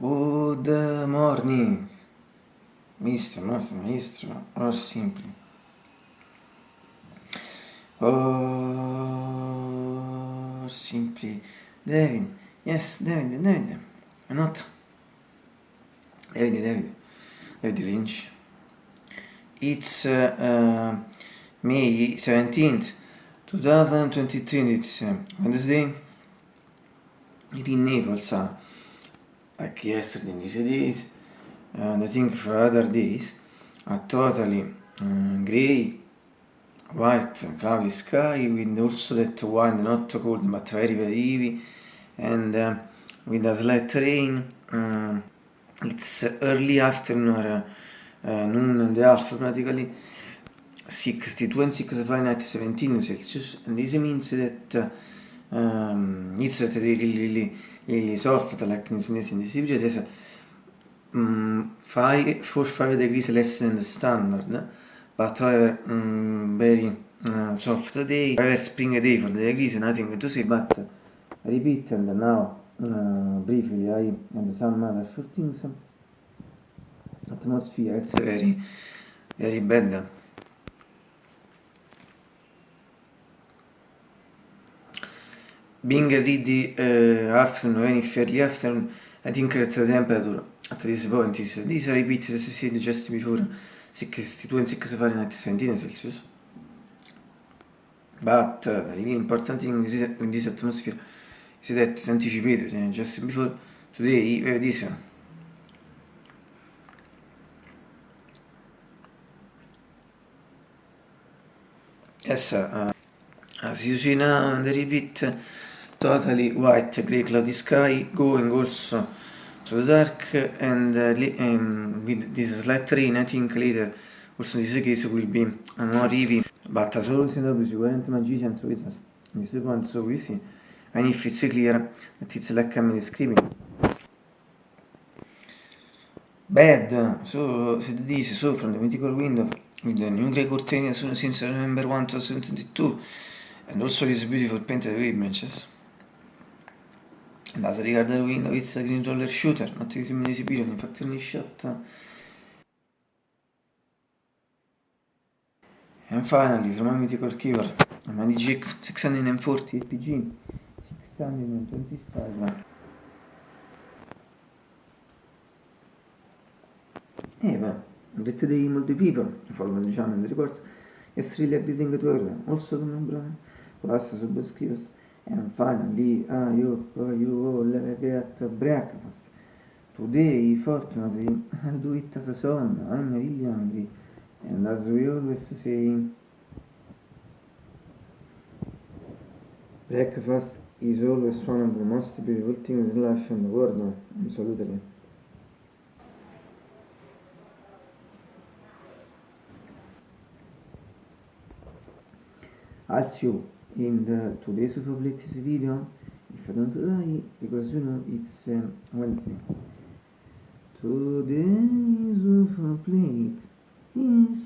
Good morning, mister, master, maestro, or simply. Or simply, David, yes, David, David, not. David, David, David Lynch. It's uh, uh, May 17th, 2023, it's uh, Wednesday. in Naples, uh, like yesterday in these days, and I think for other days, are totally uh, grey, white, cloudy sky, with also that wind not too cold but very very heavy, and uh, with a slight rain. Uh, it's early afternoon or uh, noon and a half practically. 62 and 6 Fahrenheit 17 Celsius and this means that uh, um, it's really, really, really soft like in this, in this period is um, 5, 4 5 degrees less than the standard however um, very uh, soft day however spring day for the degrees nothing to say but repeat and now uh, briefly I and some other things. Atmosphere it's very very bad being ready uh, afternoon any fairly afternoon I think that the temperature at this point is this repeat as said just before 62 and 6 Fahrenheit 17 Celsius but uh, the really important thing in this atmosphere is that anticipated just before today uh, this. Yes uh, as you see now the repeat totally white grey cloudy sky going also to the dark and, uh, um, with this slight rain I think later also in this case will be more heavy. But as always in the sicuramente magicians wizards in this point so we see. And if it's clear that it's like I'm describing bad. So so this so from the mythical window with the new grey curtain since November 1 2022 and also these beautiful painted images and as regard the window it's a green roller shooter not easily esibito in factory shot and finally from a mythical keyboard a GX 640 APG 625 Eh, but let the multi people follow the channel the reports yes really everything to everyone also the number plus subscribers and finally I hope you all get breakfast. Today fortunately I'll do it as a son I'm really hungry. And as we always say breakfast is always one of the most beautiful things in life in the world absolutely. As you in the today's latest video if I don't die because you know it's um, Wednesday. Today's of a plate is